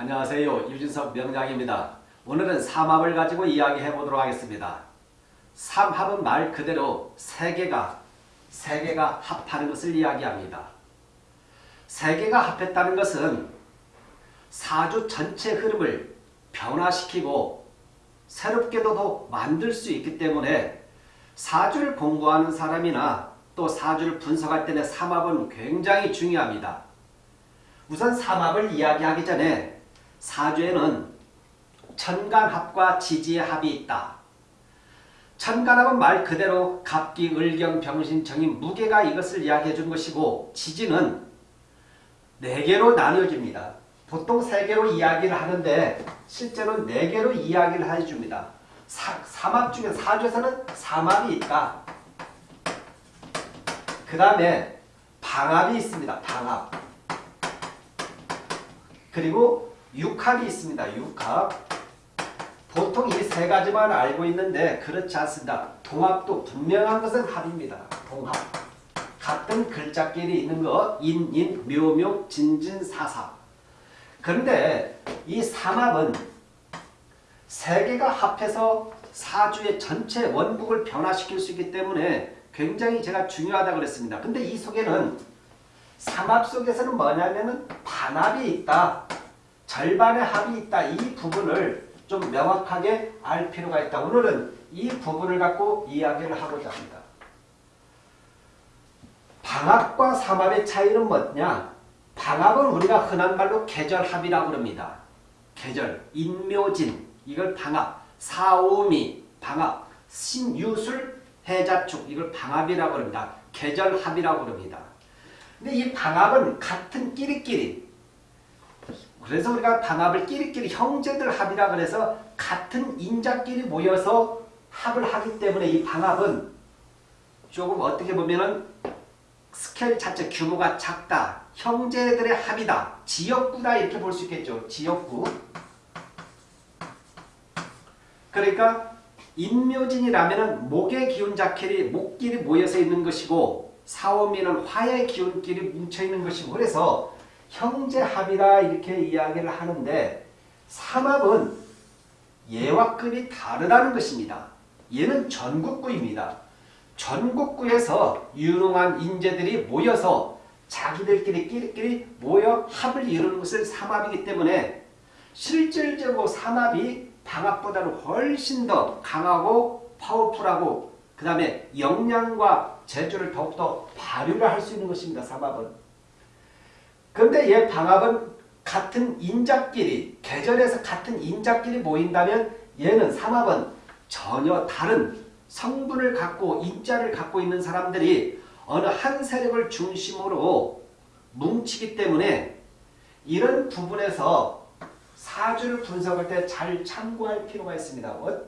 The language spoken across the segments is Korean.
안녕하세요. 유진석 명장입니다. 오늘은 삼합을 가지고 이야기해 보도록 하겠습니다. 삼합은 말 그대로 세 개가 세 개가 합하는 것을 이야기합니다. 세 개가 합했다는 것은 사주 전체 흐름을 변화시키고 새롭게도 더 만들 수 있기 때문에 사주를 공부하는 사람이나 또 사주를 분석할 때는 삼합은 굉장히 중요합니다. 우선 삼합을 이야기하기 전에 사주에는 천간합과 지지의 합이 있다. 천간합은 말 그대로 갑기, 을경, 병신, 정인, 무게가 이것을 이야기해 준 것이고 지지는 네 개로 나뉘어집니다. 보통 세 개로 이야기를 하는데 실제로 네 개로 이야기를 해줍니다. 사, 삼합 중에 사주에서는 삼합이 있다. 그 다음에 방합이 있습니다. 방합. 그리고 육합이 있습니다. 육합. 보통 이 세 가지만 알고 있는데 그렇지 않습니다. 동합도 분명한 것은 합입니다. 동합. 같은 글자끼리 있는 거 인, 인, 묘, 묘, 진, 진, 사, 사. 그런데 이 삼합은 세 개가 합해서 사주의 전체 원국을 변화시킬 수 있기 때문에 굉장히 제가 중요하다고 그랬습니다. 근데 이 속에는 삼합 속에서는 뭐냐면은 반합이 있다. 절반의 합이 있다. 이 부분을 좀 명확하게 알 필요가 있다. 오늘은 이 부분을 갖고 이야기를 하고자 합니다. 방합과 삼합의 차이는 뭐냐? 방합은 우리가 흔한 말로 계절합이라고 그럽니다. 계절, 인묘진, 이걸 방합, 사오미, 방합, 신유술, 해자축, 이걸 방합이라고 합니다. 계절합이라고 합니다. 근데 이 방합은 같은 끼리끼리 그래서 우리가 방합을 끼리끼리 형제들 합이라 그래서 같은 인자끼리 모여서 합을 하기 때문에 이 방합은 조금 어떻게 보면은 스케일 자체 규모가 작다. 형제들의 합이다. 지역구다 이렇게 볼 수 있겠죠. 지역구. 그러니까 인묘진이라면 목의 기운 자켓이 목끼리 모여서 있는 것이고 사오미는 화의 기운끼리 뭉쳐있는 것이고 그래서 형제합이다 이렇게 이야기를 하는데 삼합은 얘와 급이 다르다는 것입니다. 얘는 전국구입니다. 전국구에서 유능한 인재들이 모여서 자기들끼리 끼리끼리 모여 합을 이루는 것을 삼합이기 때문에 실질적으로 삼합이 방합보다는 훨씬 더 강하고 파워풀하고 그 다음에 역량과 재주를 더욱더 발휘를 할 수 있는 것입니다. 삼합은. 그런데 얘 방합은 같은 인자끼리 계절에서 같은 인자끼리 모인다면 얘는 삼합은 전혀 다른 성분을 갖고 인자를 갖고 있는 사람들이 어느 한 세력을 중심으로 뭉치기 때문에 이런 부분에서 사주를 분석할 때 잘 참고할 필요가 있습니다. 어,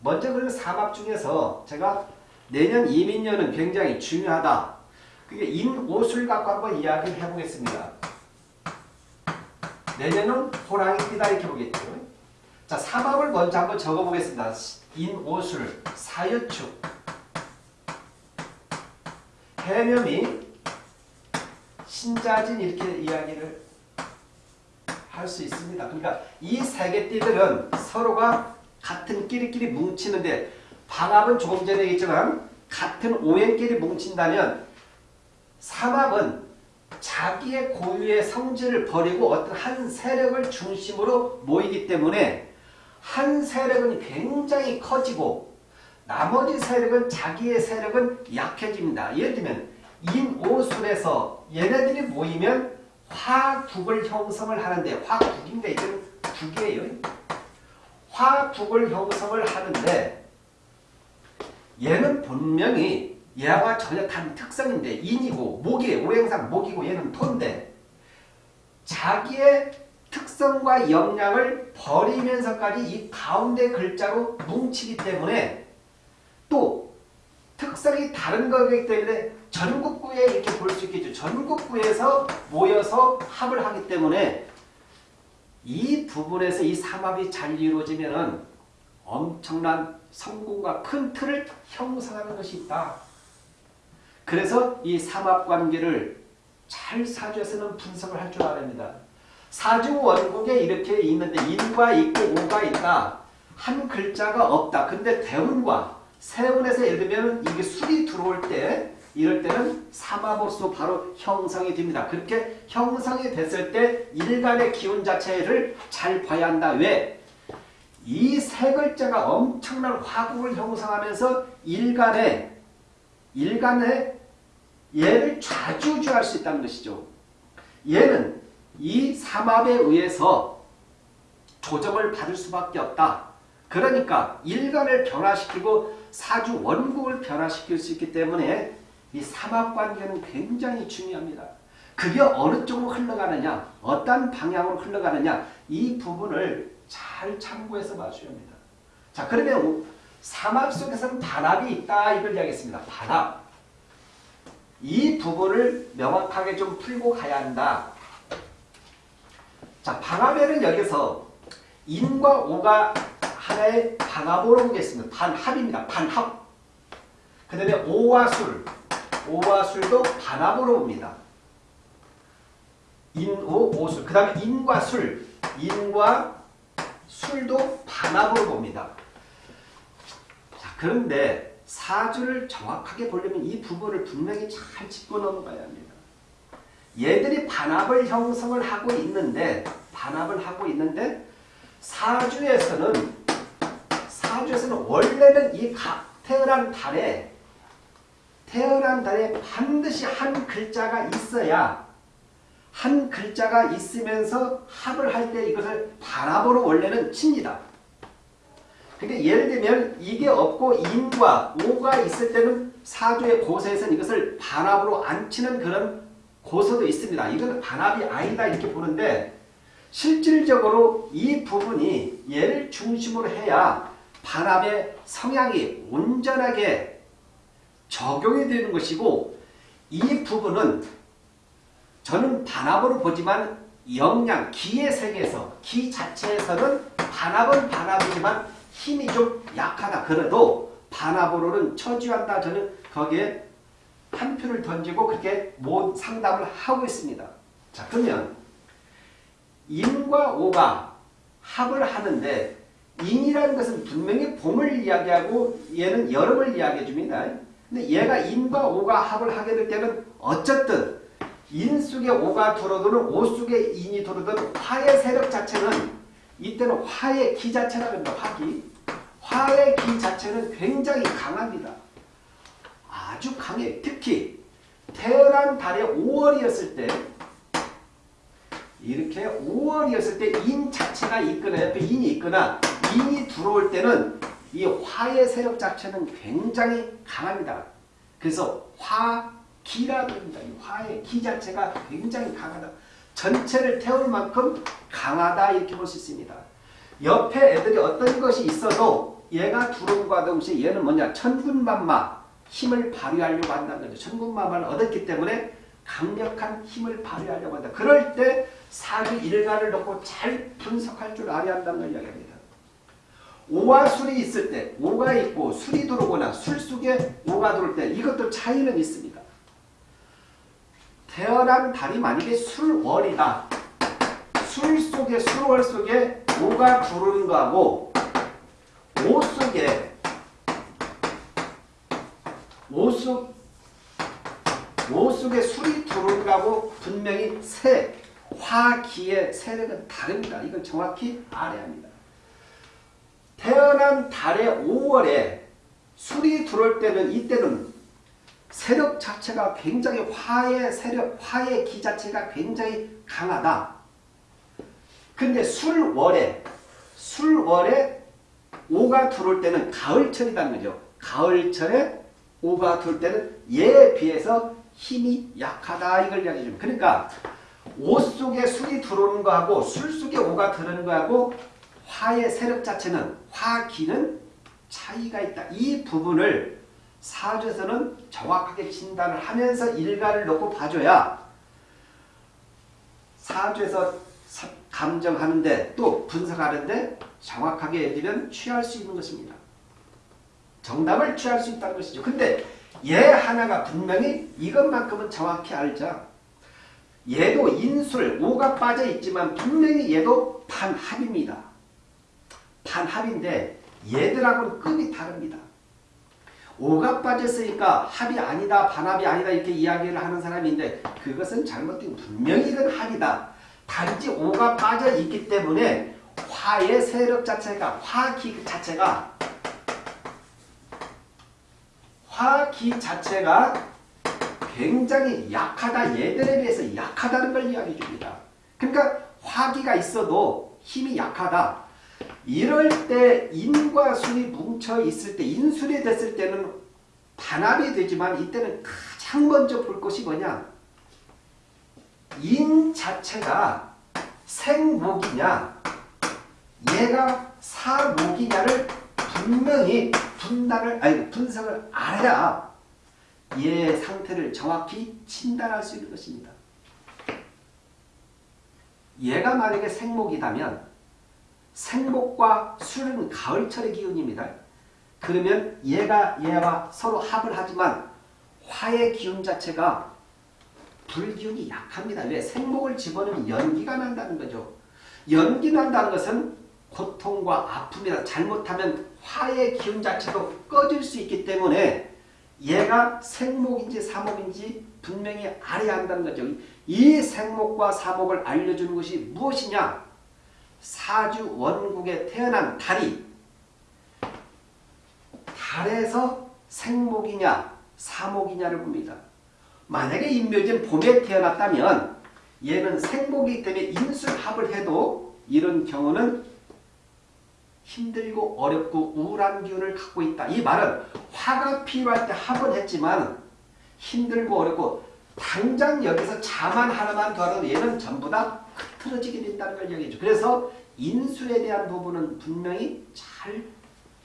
먼저 그 삼합 중에서 제가 내년 이민년은 굉장히 중요하다. 그게 인오술 갖고 한번 이야기를 해보겠습니다. 내년은 호랑이 띠다 이렇게 보겠죠. 자, 삼합을 먼저 한번 적어보겠습니다. 인오술, 사유축, 해념이 신자진 이렇게 이야기를 할 수 있습니다. 그러니까 이 세 개 띠들은 서로가 같은 끼리끼리 뭉치는데 방합은 조금 전에 얘기했지만 같은 오행끼리 뭉친다면 삼합은 자기의 고유의 성질을 버리고 어떤 한 세력을 중심으로 모이기 때문에 한 세력은 굉장히 커지고 나머지 세력은 자기의 세력은 약해집니다. 예를 들면 인오술에서 얘네들이 모이면 화국을 형성을 하는데 화국인데 이건 국이에요. 화국을 형성을 하는데 얘는 분명히 얘와 전혀 다른 특성인데 인이고 목이 오행상 목이고 얘는 토인데 자기의 특성과 역량을 버리면서까지 이 가운데 글자로 뭉치기 때문에 또 특성이 다른 거기 때문에 전국구에 이렇게 볼 수 있겠죠. 전국구에서 모여서 합을 하기 때문에 이 부분에서 이 삼합이 잘 이루어지면 엄청난 성공과 큰 틀을 형성하는 것이 있다. 그래서 이 삼합관계를 잘 사주에서는 분석을 할 줄 알아야 됩니다. 사주 원국에 이렇게 있는데 인과 있고 오가 있다. 한 글자가 없다. 근데 대운과 세운에서 예를 들면 이게 술이 들어올 때 이럴 때는 삼합으로서 바로 형성이 됩니다. 그렇게 형성이 됐을 때 일간의 기운 자체를 잘 봐야 한다. 왜? 이 세 글자가 엄청난 화국을 형성하면서 일간의 일간의 얘를 좌주주할 수 있다는 것이죠. 얘는 이 삼합에 의해서 조정을 받을 수밖에 없다. 그러니까 일간을 변화시키고 사주 원국을 변화시킬 수 있기 때문에 이 삼합관계는 굉장히 중요합니다. 그게 어느 쪽으로 흘러가느냐, 어떤 방향으로 흘러가느냐 이 부분을 잘 참고해서 봐줘야 합니다. 자 그러면 삼합 속에서는 반합이 있다 이걸 이야기했습니다. 반합. 이 부분을 명확하게 좀 풀고 가야 한다. 자, 방합에는 여기서 인과 오가 하나의 방합으로 보겠습니다. 반합입니다. 반합. 그 다음에 오와 술. 오와 술도 반합으로 봅니다. 인, 오, 오술. 그 다음에 인과 술. 인과 술도 반합으로 봅니다. 자, 그런데 사주를 정확하게 보려면 이 부분을 분명히 잘 짚고 넘어가야 합니다. 얘들이 반합을 형성을 하고 있는데 반합을 하고 있는데 사주에서는 사주에서는 원래는 이 태어난 달에 태어난 달에 반드시 한 글자가 있어야 한 글자가 있으면서 합을 할 때 이것을 반합으로 원래는 칩니다. 그러니까 예를 들면 이게 없고 인과 오가 있을 때는 사주의 고서에서는 이것을 반합으로 안 치는 그런 고서도 있습니다. 이거는 반합이 아니다 이렇게 보는데 실질적으로 이 부분이 얘를 중심으로 해야 반합의 성향이 온전하게 적용이 되는 것이고 이 부분은 저는 반합으로 보지만 영양, 기의 세계에서 기 자체에서는 반합은 반합이지만 힘이 좀 약하다. 그래도 반합으로는 처지한다. 저는 거기에 한 표를 던지고 그렇게 모 상담을 하고 있습니다. 자 그러면 인과 오가 합을 하는데 인이라는 것은 분명히 봄을 이야기하고 얘는 여름을 이야기해 줍니다. 근데 얘가 인과 오가 합을 하게 될 때는 어쨌든 인 속에 오가 들어오든 오 속에 인이 들어오든 화의 세력 자체는 이때는 화의 기 자체라고 합니다. 화기. 화의 기 자체는 굉장히 강합니다. 아주 강해. 특히 태어난 달에 5월이었을 때 이렇게 5월이었을 때 인 자체가 있거나 옆에 인이 있거나 인이 들어올 때는 이 화의 세력 자체는 굉장히 강합니다. 그래서 화기라고 합니다. 화의 기 자체가 굉장히 강하다. 전체를 태울 만큼 강하다 이렇게 볼 수 있습니다. 옆에 애들이 어떤 것이 있어도 얘가 들어옴과 동시에 얘는 뭐냐 천군만마 힘을 발휘하려고 한다는 거죠. 천군만마를 얻었기 때문에 강력한 힘을 발휘하려고 한다. 그럴 때 사주 일간을 놓고 잘 분석할 줄 알아야 한다는 걸 이야기합니다. 오와 술이 있을 때 오가 있고 술이 들어오거나 술 속에 오가 들어올 때 이것도 차이는 있습니다. 태어난 달이 만약에 술월이다. 술 속에 술월 속에 오가 들어오는 거하고 속에 술이 들어오는 거하고 분명히 새, 화기의 세력은 다릅니다. 이걸 정확히 알아야 합니다. 태어난 달의 5월에 술이 들어올 때는 이때는 세력 자체가 굉장히 화의 세력, 화의 기 자체가 굉장히 강하다. 근데 술월에 술월에 오가 들어올 때는 가을철이라는 거죠. 가을철에 오가 들어올 때는 얘에 비해서 힘이 약하다 이걸 이야기해 줍니다. 그러니까 오 속에 술이 들어오는 거하고 술 속에 오가 들어오는 거하고 화의 세력 자체는 화기는 차이가 있다. 이 부분을 사주에서는 정확하게 진단을 하면서 일가를 놓고 봐줘야 사주에서 감정하는데 또 분석하는데 정확하게 들면 취할 수 있는 것입니다. 정답을 취할 수 있다는 것이죠. 근데 얘 하나가 분명히 이것만큼은 정확히 알자. 얘도 인술, 오가 빠져 있지만 분명히 얘도 반합입니다. 반합인데 얘들하고는 급이 다릅니다. 오가 빠졌으니까 합이 아니다, 반합이 아니다 이렇게 이야기를 하는 사람인데 그것은 잘못된 분명히 이건 합이다. 단지 오가 빠져 있기 때문에 화의 세력 자체가 화기 자체가 화기 자체가 굉장히 약하다. 얘들에 비해서 약하다는 걸 이야기해 줍니다. 그러니까 화기가 있어도 힘이 약하다. 이럴 때 인과 술이 뭉쳐 있을 때 인술이 됐을 때는 반합이 되지만 이때는 가장 먼저 볼 것이 뭐냐 인 자체가 생목이냐 얘가 사목이냐를 분명히 분단을 아니 분석을 알아야 얘 상태를 정확히 진단할 수 있는 것입니다. 얘가 만약에 생목이다면 생목과 술은 가을철의 기운입니다. 그러면 얘가 얘와 서로 합을 하지만 화의 기운 자체가 불기운이 약합니다. 왜? 생목을 집어넣으면 연기가 난다는 거죠. 연기 난다는 것은 고통과 아픔이나 잘못하면 화의 기운 자체도 꺼질 수 있기 때문에 얘가 생목인지 사목인지 분명히 알아야 한다는 거죠. 이 생목과 사목을 알려주는 것이 무엇이냐? 사주 원국에 태어난 달이 달에서 생목이냐 사목이냐를 봅니다. 만약에 인묘진 봄에 태어났다면 얘는 생목이기 때문에 인술합을 해도 이런 경우는 힘들고 어렵고 우울한 기운을 갖고 있다. 이 말은 화가 필요할 때 합은 했지만 힘들고 어렵고 당장 여기서 자만 하나만 더하도 얘는 전부 다 흐트러지게 된다는 걸 얘기해줘. 그래서 인술에 대한 부분은 분명히 잘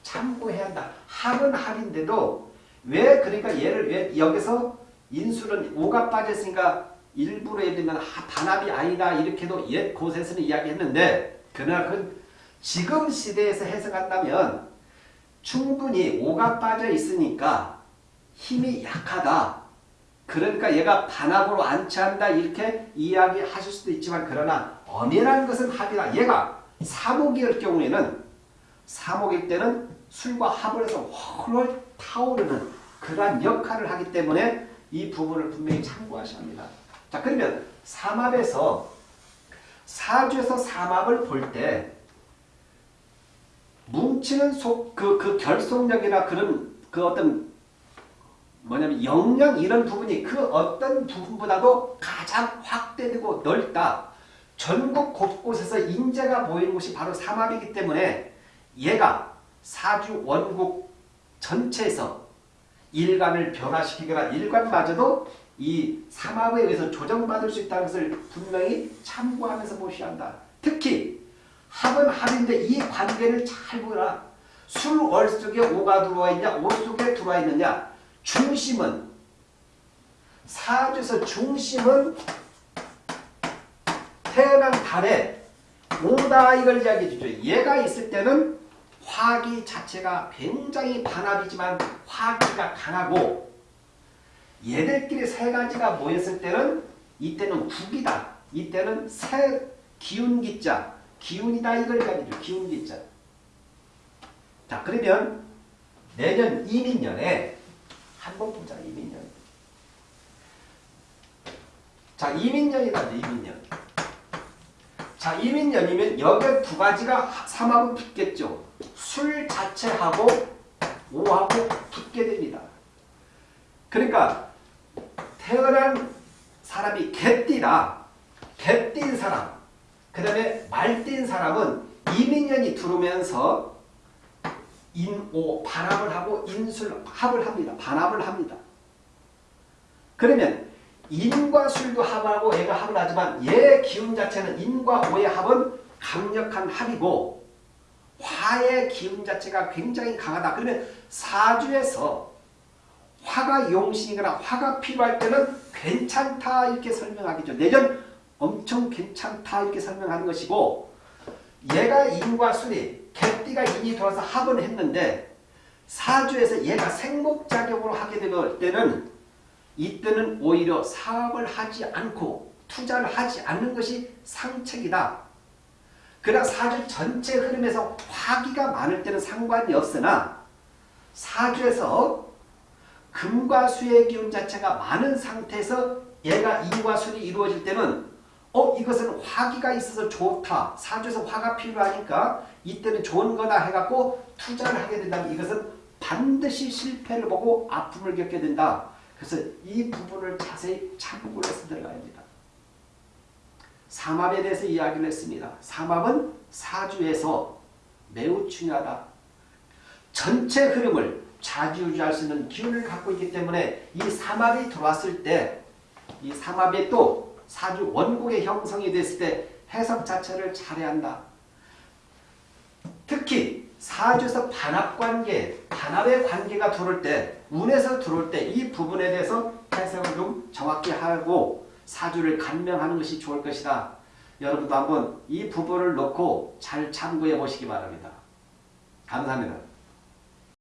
참고해야 한다. 합은 합인데도 왜 그러니까 얘를 왜 여기서 인술은 오가 빠졌으니까 일부러 예를 들면 반합이 아니다 이렇게도 옛 곳에서는 이야기했는데 그러나 그 지금 시대에서 해석한다면 충분히 오가 빠져 있으니까 힘이 약하다. 그러니까 얘가 반합으로 안치한다 이렇게 이야기하실 수도 있지만 그러나 엄연한 것은 합이다. 얘가 사목일 경우에는 사목일 때는 술과 합을 해서 헐헐 타오르는 그러한 역할을 하기 때문에 이 부분을 분명히 참고하셔야 합니다. 자 그러면 삼합에서 사주에서 삼합을 볼 때 뭉치는 속, 그, 그 결속력이나 그런 그 어떤 뭐냐면 영양 이런 부분이 그 어떤 부분보다도 가장 확대되고 넓다. 전국 곳곳에서 인재가 보이는 곳이 바로 삼합이기 때문에 얘가 사주 원국 전체에서 일간을 변화시키거나 일간마저도 이 삼합에 의해서 조정받을 수 있다는 것을 분명히 참고하면서 보셔야 한다. 특히 합은 합인데 이 관계를 잘 보라. 술월 속에 오가 들어와 있냐 오 속에 들어와 있느냐 중심은 사주에서 중심은 태어난 달에 오다 이걸 이야기해 주죠. 얘가 있을 때는 화기 자체가 굉장히 반합이지만 화기가 강하고 얘들끼리 세 가지가 모였을 때는 이때는 국이다. 이때는 새 기운기자 기운이다 이걸 가지고 기운기자. 자 그러면 내년 이민년에 한번 보자 이민년. 자 이민년이다 이민년. 자 이민년이면 여기 두 가지가 삼하고 붙겠죠. 술 자체하고 오하고 붙게 됩니다. 그러니까 태어난 사람이 개띠다. 개띠인 사람 그 다음에 말띠인 사람은 이민년이 들어오면서 인오 반합을 하고 인술 합을 합니다. 반합을 합니다. 그러면 인과 술도 합하고 애가 합을 하지만 얘 기운 자체는 인과 오의 합은 강력한 합이고 화의 기운 자체가 굉장히 강하다. 그러면 사주에서 화가 용신이거나 화가 필요할 때는 괜찮다 이렇게 설명하겠죠. 내전 엄청 괜찮다 이렇게 설명하는 것이고 얘가 인과 순이 개띠가 인이 들어서 합은 했는데 사주에서 얘가 생목작용으로 하게 될 때는 이때는 오히려 사업을 하지 않고 투자를 하지 않는 것이 상책이다. 그러나 사주 전체 흐름에서 화기가 많을 때는 상관이 없으나 사주에서 금과 수의 기운 자체가 많은 상태에서 얘가 인과 순이 이루어질 때는 어 이것은 화기가 있어서 좋다. 사주에서 화가 필요하니까 이때는 좋은 거다 해갖고 투자를 하게 된다면 이것은 반드시 실패를 보고 아픔을 겪게 된다. 그래서 이 부분을 자세히 참고를 해서 들어가야 합니다. 삼합에 대해서 이야기를 했습니다. 삼합은 사주에서 매우 중요하다. 전체 흐름을 좌지우지할 수 있는 기운을 갖고 있기 때문에 이 삼합이 들어왔을 때 이 삼합이 또 사주 원곡의 형성이 됐을 때 해석 자체를 잘해야 한다. 특히 사주에서 반합관계, 반합의 관계가 들어올 때, 운에서 들어올 때 이 부분에 대해서 해석을 좀 정확히 하고 사주를 간명하는 것이 좋을 것이다. 여러분도 한번 이 부분을 놓고 잘 참고해 보시기 바랍니다. 감사합니다.